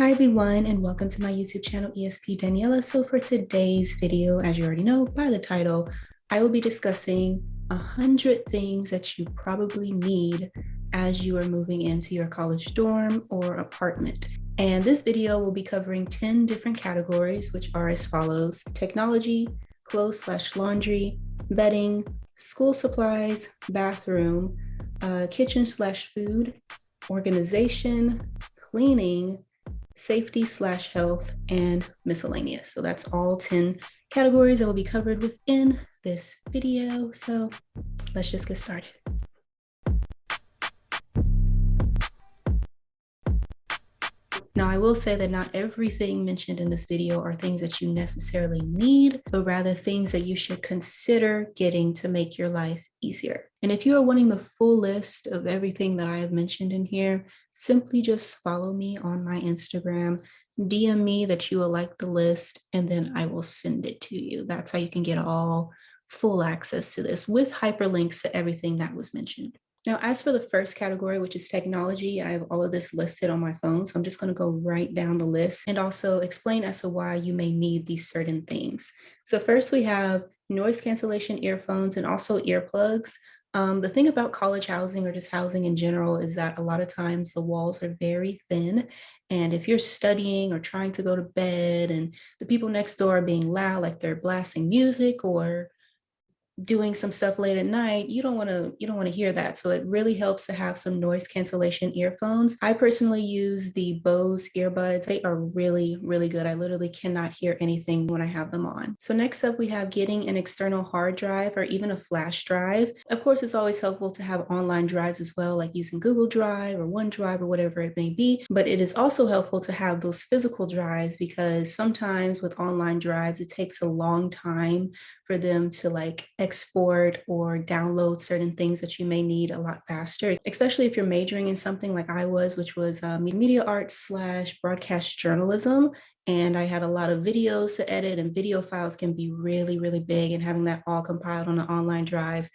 Hi everyone and welcome to my YouTube channel ESP Daniela. So for today's video, as you already know by the title, I will be discussing a hundred things that you probably need as you are moving into your college dorm or apartment. And this video will be covering 10 different categories, which are as follows, technology, clothes slash laundry, bedding, school supplies, bathroom, uh, kitchen slash food, organization, cleaning, safety slash health, and miscellaneous. So that's all 10 categories that will be covered within this video. So let's just get started. Now, I will say that not everything mentioned in this video are things that you necessarily need, but rather things that you should consider getting to make your life easier. And if you are wanting the full list of everything that I have mentioned in here, simply just follow me on my Instagram, DM me that you will like the list, and then I will send it to you. That's how you can get all full access to this with hyperlinks to everything that was mentioned. Now, as for the first category, which is technology, I have all of this listed on my phone. So I'm just going to go right down the list and also explain as to why you may need these certain things. So first we have noise cancellation earphones and also earplugs. Um, the thing about college housing or just housing in general is that a lot of times the walls are very thin. And if you're studying or trying to go to bed and the people next door are being loud, like they're blasting music or doing some stuff late at night, you don't want to you don't want to hear that. So it really helps to have some noise cancellation earphones. I personally use the Bose earbuds. They are really, really good. I literally cannot hear anything when I have them on. So next up, we have getting an external hard drive or even a flash drive. Of course, it's always helpful to have online drives as well, like using Google Drive or OneDrive or whatever it may be. But it is also helpful to have those physical drives because sometimes with online drives, it takes a long time for them to like export or download certain things that you may need a lot faster, especially if you're majoring in something like I was, which was um, media arts slash broadcast journalism. And I had a lot of videos to edit and video files can be really, really big and having that all compiled on an online drive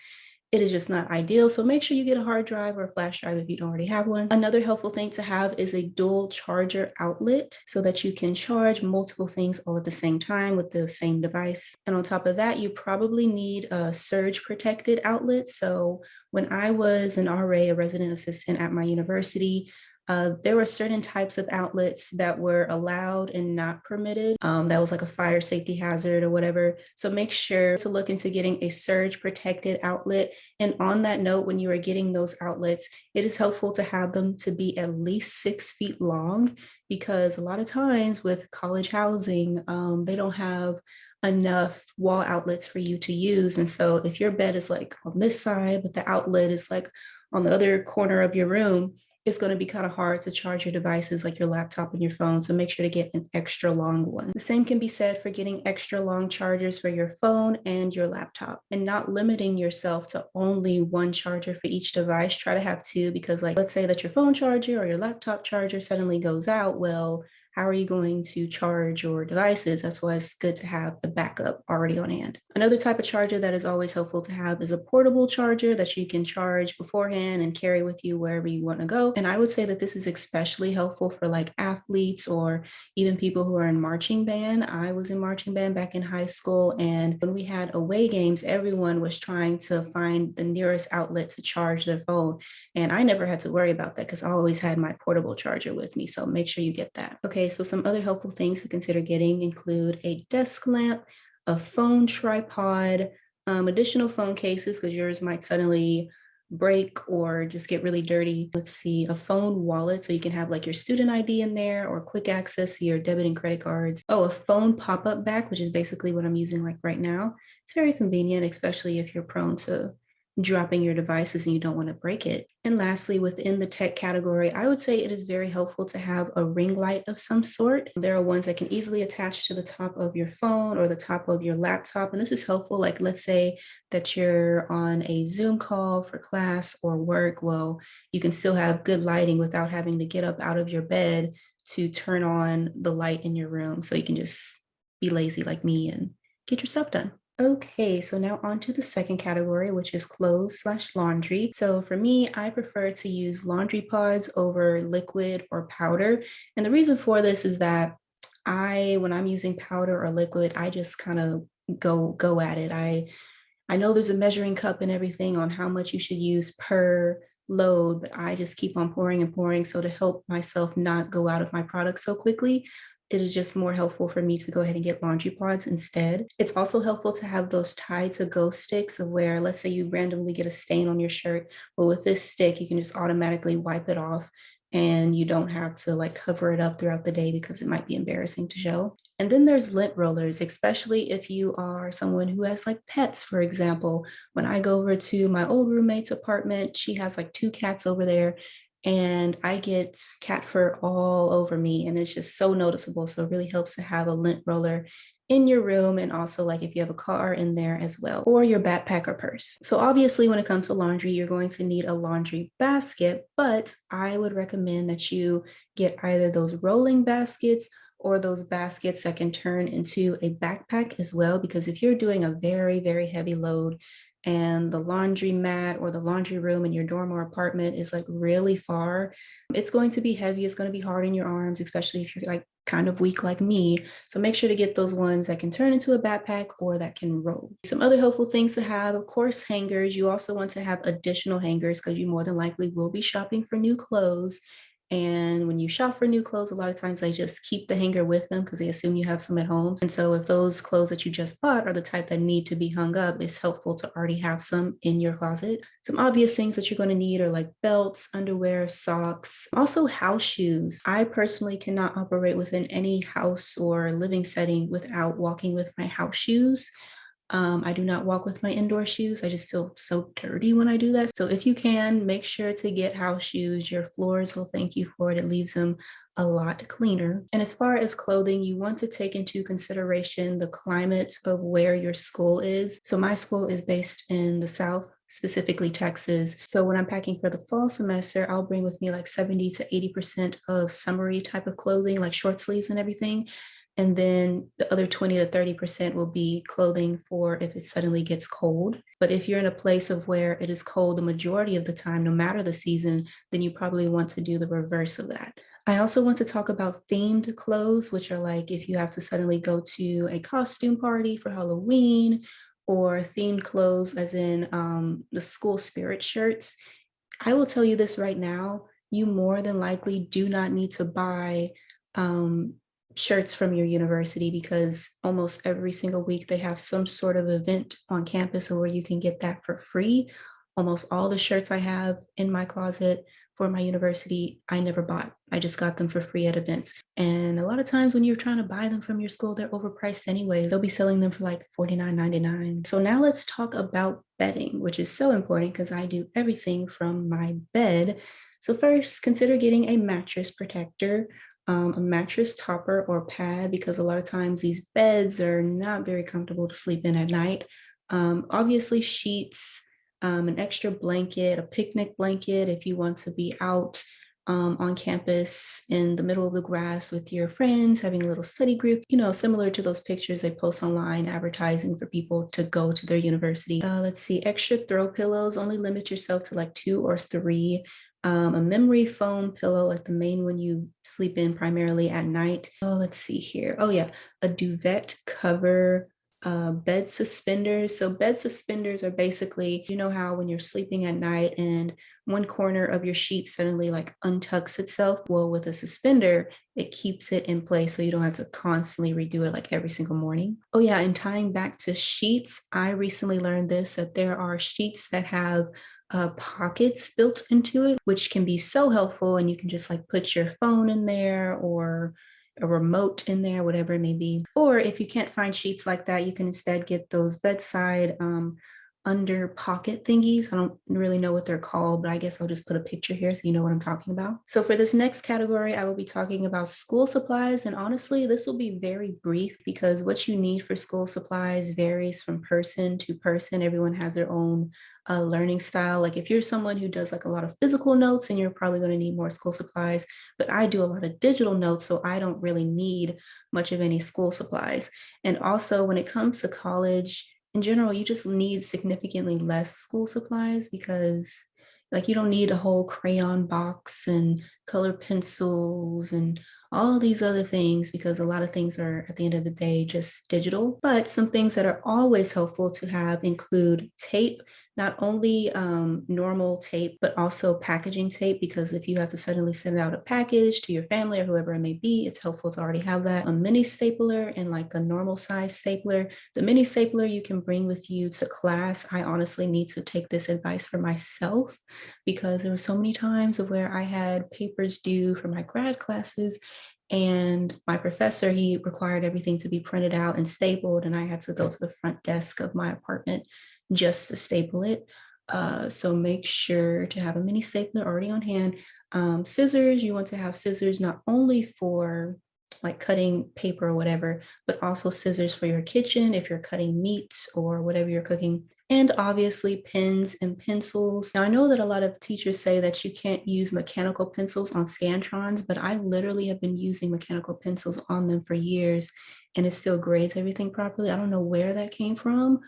it is just not ideal. So make sure you get a hard drive or a flash drive if you don't already have one. Another helpful thing to have is a dual charger outlet so that you can charge multiple things all at the same time with the same device. And on top of that, you probably need a surge protected outlet. So when I was an RA, a resident assistant at my university, uh, there were certain types of outlets that were allowed and not permitted. Um, that was like a fire safety hazard or whatever. So make sure to look into getting a surge protected outlet. And on that note, when you are getting those outlets, it is helpful to have them to be at least six feet long because a lot of times with college housing, um, they don't have enough wall outlets for you to use. And so if your bed is like on this side, but the outlet is like on the other corner of your room, it's going to be kind of hard to charge your devices like your laptop and your phone. So make sure to get an extra long one. The same can be said for getting extra long chargers for your phone and your laptop and not limiting yourself to only one charger for each device. Try to have two because like, let's say that your phone charger or your laptop charger suddenly goes out. Well, how are you going to charge your devices? That's why it's good to have the backup already on hand. Another type of charger that is always helpful to have is a portable charger that you can charge beforehand and carry with you wherever you want to go. And I would say that this is especially helpful for like athletes or even people who are in marching band. I was in marching band back in high school. And when we had away games, everyone was trying to find the nearest outlet to charge their phone. And I never had to worry about that because I always had my portable charger with me. So make sure you get that. Okay, so some other helpful things to consider getting include a desk lamp, a phone tripod, um, additional phone cases because yours might suddenly break or just get really dirty. Let's see, a phone wallet so you can have like your student ID in there or quick access to your debit and credit cards. Oh, a phone pop-up back, which is basically what I'm using like right now. It's very convenient, especially if you're prone to dropping your devices and you don't want to break it. And lastly, within the tech category, I would say it is very helpful to have a ring light of some sort. There are ones that can easily attach to the top of your phone or the top of your laptop. And this is helpful. Like let's say that you're on a Zoom call for class or work. Well, you can still have good lighting without having to get up out of your bed to turn on the light in your room. So you can just be lazy like me and get your stuff done. Okay, so now on to the second category, which is clothes slash laundry. So for me, I prefer to use laundry pods over liquid or powder. And the reason for this is that I, when I'm using powder or liquid, I just kind of go go at it. I I know there's a measuring cup and everything on how much you should use per load, but I just keep on pouring and pouring. So to help myself not go out of my product so quickly, it is just more helpful for me to go ahead and get laundry pods instead. It's also helpful to have those Tide to go sticks where, let's say you randomly get a stain on your shirt, but with this stick, you can just automatically wipe it off and you don't have to like cover it up throughout the day because it might be embarrassing to show. And then there's lint rollers, especially if you are someone who has like pets, for example. When I go over to my old roommate's apartment, she has like two cats over there and I get cat fur all over me and it's just so noticeable. So it really helps to have a lint roller in your room and also like if you have a car in there as well or your backpack or purse. So obviously when it comes to laundry, you're going to need a laundry basket, but I would recommend that you get either those rolling baskets or those baskets that can turn into a backpack as well. Because if you're doing a very, very heavy load, and the laundry mat or the laundry room in your dorm or apartment is like really far, it's going to be heavy. It's going to be hard in your arms, especially if you're like kind of weak like me. So make sure to get those ones that can turn into a backpack or that can roll. Some other helpful things to have, of course, hangers. You also want to have additional hangers because you more than likely will be shopping for new clothes and when you shop for new clothes, a lot of times they just keep the hanger with them because they assume you have some at home. And so if those clothes that you just bought are the type that need to be hung up, it's helpful to already have some in your closet. Some obvious things that you're going to need are like belts, underwear, socks, also house shoes. I personally cannot operate within any house or living setting without walking with my house shoes. Um, I do not walk with my indoor shoes. I just feel so dirty when I do that. So if you can, make sure to get house shoes. Your floors will thank you for it. It leaves them a lot cleaner. And as far as clothing, you want to take into consideration the climate of where your school is. So my school is based in the South, specifically Texas. So when I'm packing for the fall semester, I'll bring with me like 70 to 80% of summery type of clothing, like short sleeves and everything. And then the other 20 to 30% will be clothing for if it suddenly gets cold. But if you're in a place of where it is cold the majority of the time, no matter the season, then you probably want to do the reverse of that. I also want to talk about themed clothes, which are like if you have to suddenly go to a costume party for Halloween or themed clothes as in um, the school spirit shirts. I will tell you this right now, you more than likely do not need to buy um, shirts from your university because almost every single week they have some sort of event on campus where you can get that for free. Almost all the shirts I have in my closet for my university, I never bought. I just got them for free at events. And a lot of times when you're trying to buy them from your school, they're overpriced anyway. They'll be selling them for like $49.99. So now let's talk about bedding, which is so important because I do everything from my bed. So first, consider getting a mattress protector um, a mattress topper or pad because a lot of times these beds are not very comfortable to sleep in at night. Um, obviously sheets, um, an extra blanket, a picnic blanket if you want to be out um, on campus in the middle of the grass with your friends, having a little study group, you know, similar to those pictures they post online advertising for people to go to their university. Uh, let's see, extra throw pillows, only limit yourself to like two or three um, a memory foam pillow, like the main one you sleep in primarily at night. Oh, let's see here. Oh yeah, a duvet cover, uh, bed suspenders. So bed suspenders are basically, you know how when you're sleeping at night and one corner of your sheet suddenly like untucks itself. Well, with a suspender, it keeps it in place so you don't have to constantly redo it like every single morning. Oh yeah, and tying back to sheets, I recently learned this, that there are sheets that have uh, pockets built into it, which can be so helpful. And you can just like put your phone in there or a remote in there, whatever it may be. Or if you can't find sheets like that, you can instead get those bedside um, under pocket thingies. I don't really know what they're called, but I guess I'll just put a picture here so you know what I'm talking about. So for this next category, I will be talking about school supplies. And honestly, this will be very brief because what you need for school supplies varies from person to person. Everyone has their own uh, learning style. Like if you're someone who does like a lot of physical notes and you're probably going to need more school supplies, but I do a lot of digital notes, so I don't really need much of any school supplies. And also when it comes to college, in general, you just need significantly less school supplies because like you don't need a whole crayon box and color pencils and all these other things because a lot of things are at the end of the day just digital. But some things that are always helpful to have include tape, not only um, normal tape, but also packaging tape, because if you have to suddenly send out a package to your family or whoever it may be, it's helpful to already have that. A mini stapler and like a normal size stapler. The mini stapler you can bring with you to class. I honestly need to take this advice for myself because there were so many times of where I had papers due for my grad classes and my professor, he required everything to be printed out and stapled, and I had to go to the front desk of my apartment just to staple it. Uh, so make sure to have a mini stapler already on hand. Um, scissors, you want to have scissors not only for like cutting paper or whatever, but also scissors for your kitchen if you're cutting meat or whatever you're cooking and obviously pens and pencils. Now I know that a lot of teachers say that you can't use mechanical pencils on Scantrons, but I literally have been using mechanical pencils on them for years and it still grades everything properly. I don't know where that came from,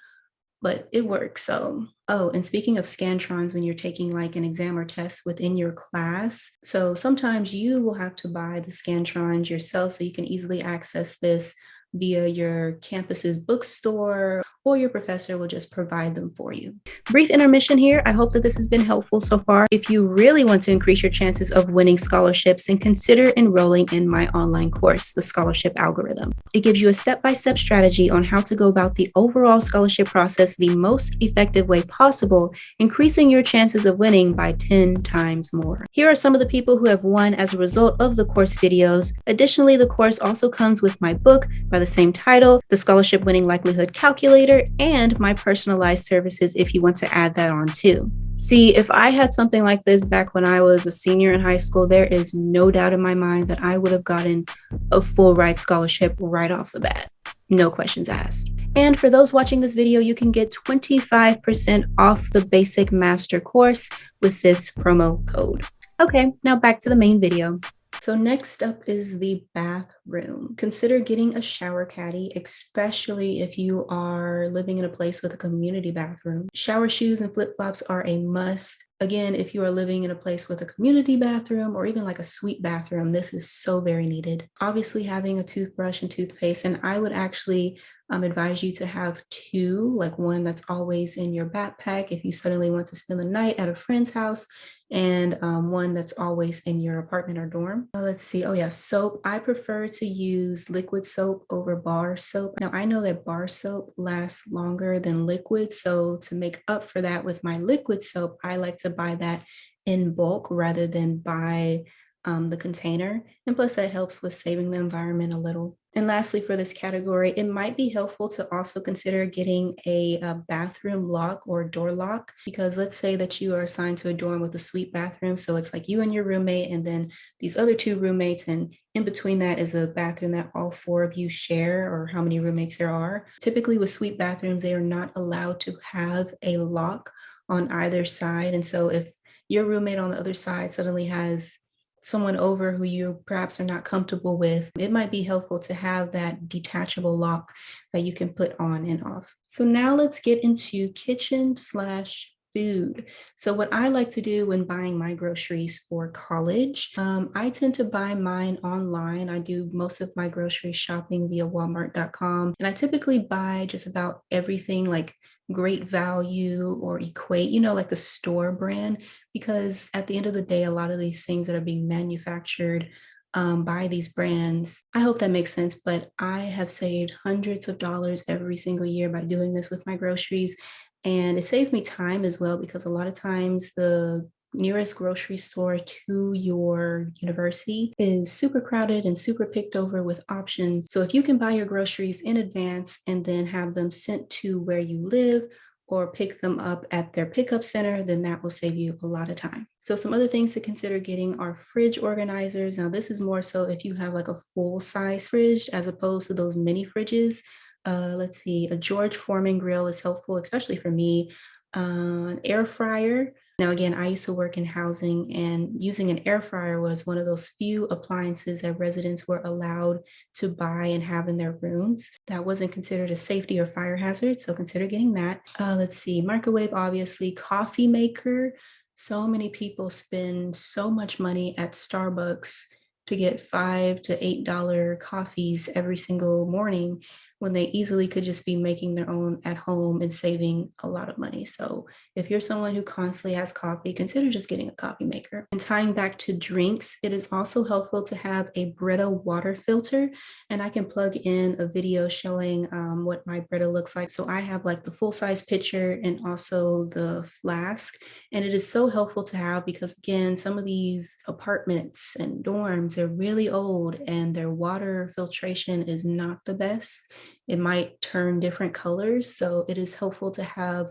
but it works. So, oh, and speaking of Scantrons, when you're taking like an exam or test within your class, so sometimes you will have to buy the Scantrons yourself so you can easily access this via your campus's bookstore or your professor will just provide them for you. Brief intermission here. I hope that this has been helpful so far. If you really want to increase your chances of winning scholarships, then consider enrolling in my online course, The Scholarship Algorithm. It gives you a step-by-step -step strategy on how to go about the overall scholarship process the most effective way possible, increasing your chances of winning by 10 times more. Here are some of the people who have won as a result of the course videos. Additionally, the course also comes with my book by the same title, The Scholarship Winning Likelihood Calculator, and my personalized services if you want to add that on too. See, if I had something like this back when I was a senior in high school, there is no doubt in my mind that I would have gotten a full ride scholarship right off the bat. No questions asked. And for those watching this video, you can get 25% off the basic master course with this promo code. Okay, now back to the main video. So next up is the bathroom. Consider getting a shower caddy, especially if you are living in a place with a community bathroom. Shower shoes and flip-flops are a must. Again, if you are living in a place with a community bathroom or even like a suite bathroom, this is so very needed. Obviously having a toothbrush and toothpaste, and I would actually um, advise you to have two, like one that's always in your backpack if you suddenly want to spend the night at a friend's house and um, one that's always in your apartment or dorm. Uh, let's see. Oh yeah, soap. I prefer to use liquid soap over bar soap. Now I know that bar soap lasts longer than liquid. So to make up for that with my liquid soap, I like to buy that in bulk rather than buy um, the container. And plus that helps with saving the environment a little. And lastly, for this category, it might be helpful to also consider getting a, a, bathroom lock or door lock, because let's say that you are assigned to a dorm with a suite bathroom. So it's like you and your roommate and then these other two roommates. And in between that is a bathroom that all four of you share or how many roommates there are. Typically with suite bathrooms, they are not allowed to have a lock on either side. And so if your roommate on the other side suddenly has someone over who you perhaps are not comfortable with, it might be helpful to have that detachable lock that you can put on and off. So now let's get into kitchen slash food. So what I like to do when buying my groceries for college, um, I tend to buy mine online. I do most of my grocery shopping via walmart.com. And I typically buy just about everything like great value or equate, you know, like the store brand, because at the end of the day, a lot of these things that are being manufactured um, by these brands, I hope that makes sense, but I have saved hundreds of dollars every single year by doing this with my groceries. And it saves me time as well, because a lot of times the nearest grocery store to your university is super crowded and super picked over with options. So if you can buy your groceries in advance and then have them sent to where you live or pick them up at their pickup center, then that will save you a lot of time. So some other things to consider getting are fridge organizers. Now this is more so if you have like a full size fridge as opposed to those mini fridges. Uh, let's see, a George Foreman grill is helpful, especially for me. Uh, an air fryer, Now, again, I used to work in housing and using an air fryer was one of those few appliances that residents were allowed to buy and have in their rooms. That wasn't considered a safety or fire hazard, so consider getting that. Uh, let's see, microwave, obviously, coffee maker. So many people spend so much money at Starbucks to get five to eight dollar coffees every single morning when they easily could just be making their own at home and saving a lot of money. So if you're someone who constantly has coffee, consider just getting a coffee maker. And tying back to drinks, it is also helpful to have a Brita water filter. And I can plug in a video showing um, what my Brita looks like. So I have like the full size pitcher and also the flask. And it is so helpful to have because again, some of these apartments and dorms, they're really old and their water filtration is not the best it might turn different colors. So it is helpful to have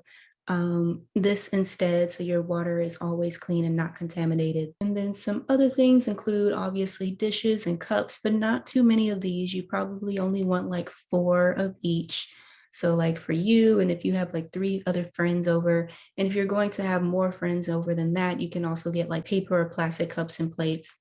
um, this instead so your water is always clean and not contaminated. And then some other things include obviously dishes and cups, but not too many of these. You probably only want like four of each. So like for you, and if you have like three other friends over, and if you're going to have more friends over than that, you can also get like paper or plastic cups and plates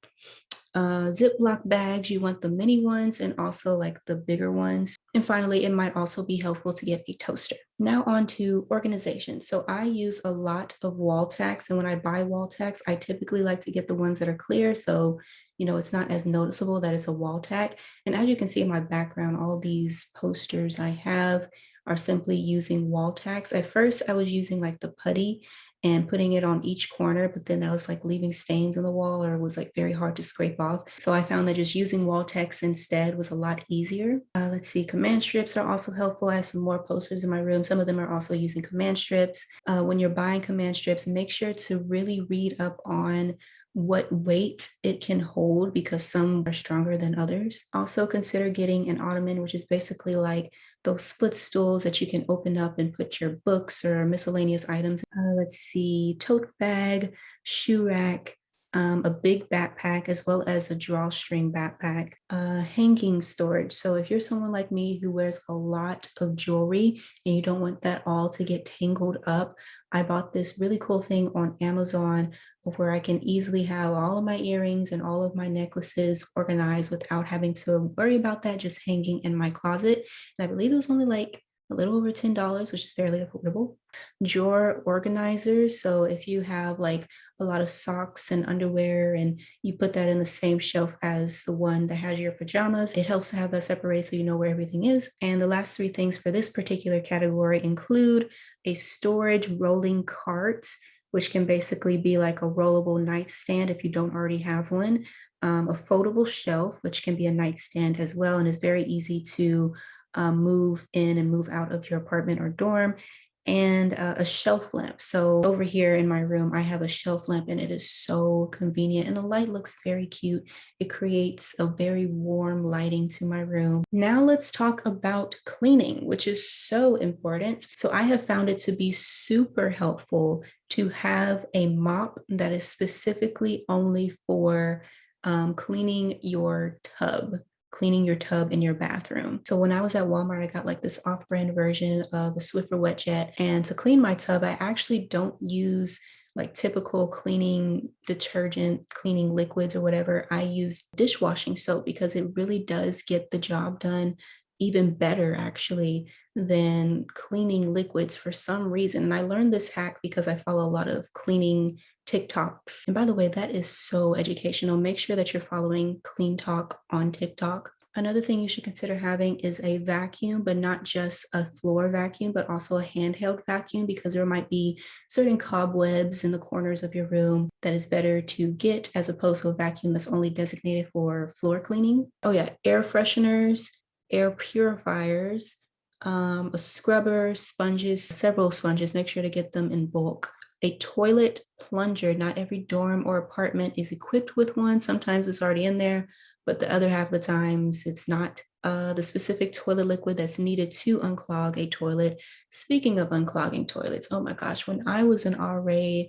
uh, Ziploc bags, you want the mini ones and also like the bigger ones. And finally, it might also be helpful to get a toaster. Now on to organization. So I use a lot of wall tacks and when I buy wall tacks, I typically like to get the ones that are clear. So, you know, it's not as noticeable that it's a wall tack. And as you can see in my background, all these posters I have are simply using wall tacks. At first I was using like the putty and putting it on each corner, but then that was like leaving stains on the wall or it was like very hard to scrape off. So I found that just using wall text instead was a lot easier. Uh, let's see, command strips are also helpful. I have some more posters in my room. Some of them are also using command strips. Uh, when you're buying command strips, make sure to really read up on what weight it can hold because some are stronger than others. Also consider getting an ottoman, which is basically like those footstools that you can open up and put your books or miscellaneous items. Uh, let's see, tote bag, shoe rack, um, a big backpack, as well as a drawstring backpack, uh, hanging storage. So if you're someone like me who wears a lot of jewelry and you don't want that all to get tangled up, I bought this really cool thing on Amazon where I can easily have all of my earrings and all of my necklaces organized without having to worry about that just hanging in my closet. And I believe it was only like a little over $10, which is fairly affordable. Drawer organizers. So if you have like a lot of socks and underwear and you put that in the same shelf as the one that has your pajamas, it helps to have that separated so you know where everything is. And the last three things for this particular category include a storage rolling cart which can basically be like a rollable nightstand if you don't already have one, um, a foldable shelf, which can be a nightstand as well, and is very easy to um, move in and move out of your apartment or dorm, and uh, a shelf lamp. So over here in my room, I have a shelf lamp and it is so convenient and the light looks very cute. It creates a very warm lighting to my room. Now let's talk about cleaning, which is so important. So I have found it to be super helpful to have a mop that is specifically only for um, cleaning your tub cleaning your tub in your bathroom. So when I was at Walmart, I got like this off-brand version of a Swiffer Wet Jet. And to clean my tub, I actually don't use like typical cleaning detergent, cleaning liquids or whatever. I use dishwashing soap because it really does get the job done even better actually than cleaning liquids for some reason. And I learned this hack because I follow a lot of cleaning TikToks. And by the way, that is so educational. Make sure that you're following Clean Talk on TikTok. Another thing you should consider having is a vacuum, but not just a floor vacuum, but also a handheld vacuum because there might be certain cobwebs in the corners of your room that is better to get as opposed to a vacuum that's only designated for floor cleaning. Oh yeah, air fresheners, air purifiers, um, a scrubber, sponges, several sponges, make sure to get them in bulk a toilet plunger. Not every dorm or apartment is equipped with one. Sometimes it's already in there, but the other half of the times it's not. Uh, the specific toilet liquid that's needed to unclog a toilet. Speaking of unclogging toilets, oh my gosh, when I was an RA,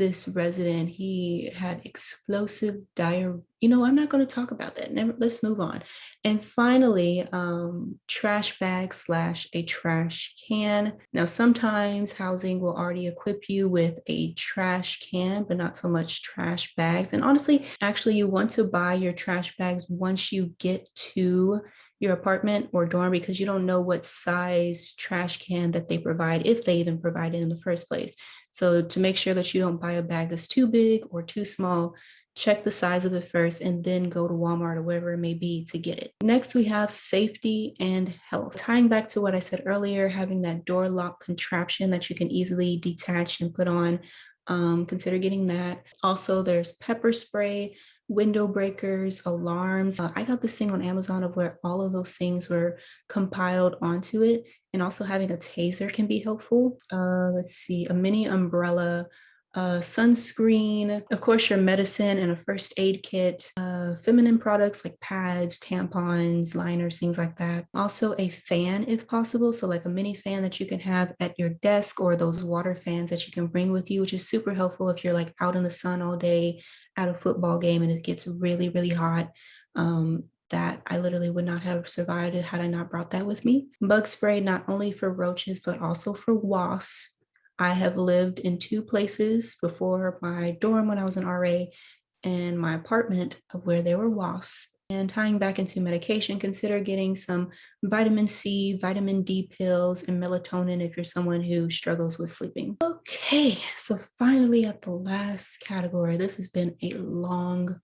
this resident, he had explosive diarrhea. You know, I'm not going to talk about that. Never, let's move on. And finally, um, trash bag slash a trash can. Now, sometimes housing will already equip you with a trash can, but not so much trash bags. And honestly, actually, you want to buy your trash bags once you get to your apartment or dorm because you don't know what size trash can that they provide, if they even provide it in the first place. So to make sure that you don't buy a bag that's too big or too small, check the size of it first and then go to Walmart or wherever it may be to get it. Next, we have safety and health. Tying back to what I said earlier, having that door lock contraption that you can easily detach and put on, um, consider getting that. Also, there's pepper spray, window breakers, alarms. Uh, I got this thing on Amazon of where all of those things were compiled onto it. And also having a taser can be helpful. Uh, let's see, a mini umbrella, uh, sunscreen, of course, your medicine and a first aid kit, uh, feminine products like pads, tampons, liners, things like that. Also a fan if possible. So like a mini fan that you can have at your desk or those water fans that you can bring with you, which is super helpful if you're like out in the sun all day at a football game and it gets really, really hot. Um, that I literally would not have survived had I not brought that with me. Bug spray, not only for roaches, but also for wasps. I have lived in two places before my dorm when I was an RA and my apartment of where there were wasps. And tying back into medication, consider getting some vitamin C, vitamin D pills, and melatonin if you're someone who struggles with sleeping. Okay, so finally at the last category, this has been a long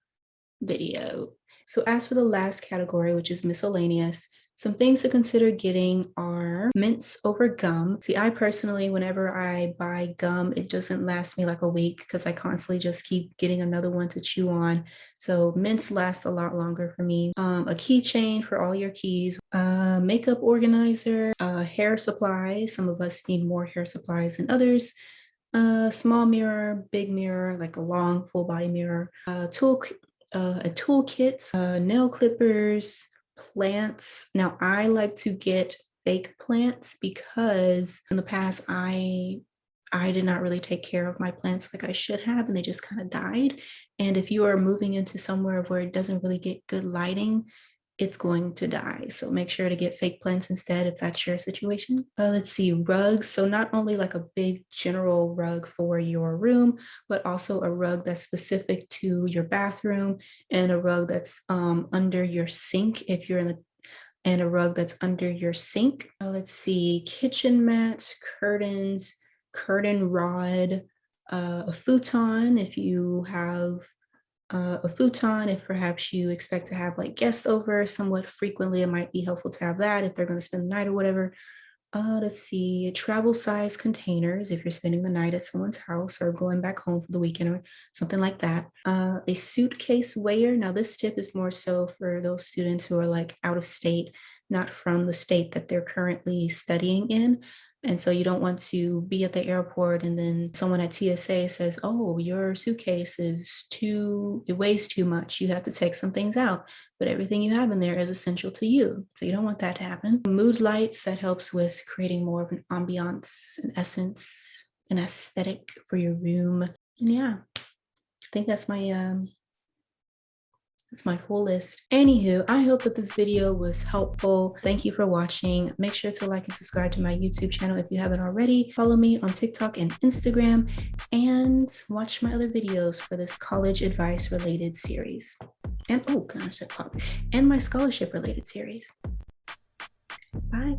video. So as for the last category, which is miscellaneous, some things to consider getting are mints over gum. See, I personally, whenever I buy gum, it doesn't last me like a week because I constantly just keep getting another one to chew on. So mints last a lot longer for me. Um, a keychain for all your keys, makeup organizer, hair supply. Some of us need more hair supplies than others. A small mirror, big mirror, like a long full body mirror, a tool, uh, a toolkit, uh, nail clippers, plants. Now I like to get fake plants because in the past I I did not really take care of my plants like I should have and they just kind of died. And if you are moving into somewhere where it doesn't really get good lighting, it's going to die. So make sure to get fake plants instead if that's your situation. Uh, let's see, rugs. So not only like a big general rug for your room, but also a rug that's specific to your bathroom and a rug that's um, under your sink if you're in the and a rug that's under your sink. Uh, let's see, kitchen mats, curtains, curtain rod, uh, a futon if you have uh, a futon if perhaps you expect to have like guests over somewhat frequently it might be helpful to have that if they're going to spend the night or whatever. Uh, let's see travel size containers if you're spending the night at someone's house or going back home for the weekend or something like that. Uh, a suitcase weigher now this tip is more so for those students who are like out of state not from the state that they're currently studying in and so you don't want to be at the airport and then someone at TSA says, oh, your suitcase is too, it weighs too much. You have to take some things out, but everything you have in there is essential to you. So you don't want that to happen. Mood lights, that helps with creating more of an ambiance, an essence, an aesthetic for your room. And yeah, I think that's my um, that's my full list. Anywho, I hope that this video was helpful. Thank you for watching. Make sure to like and subscribe to my YouTube channel if you haven't already. Follow me on TikTok and Instagram and watch my other videos for this college advice related series. And oh gosh, that pop. And my scholarship related series. Bye.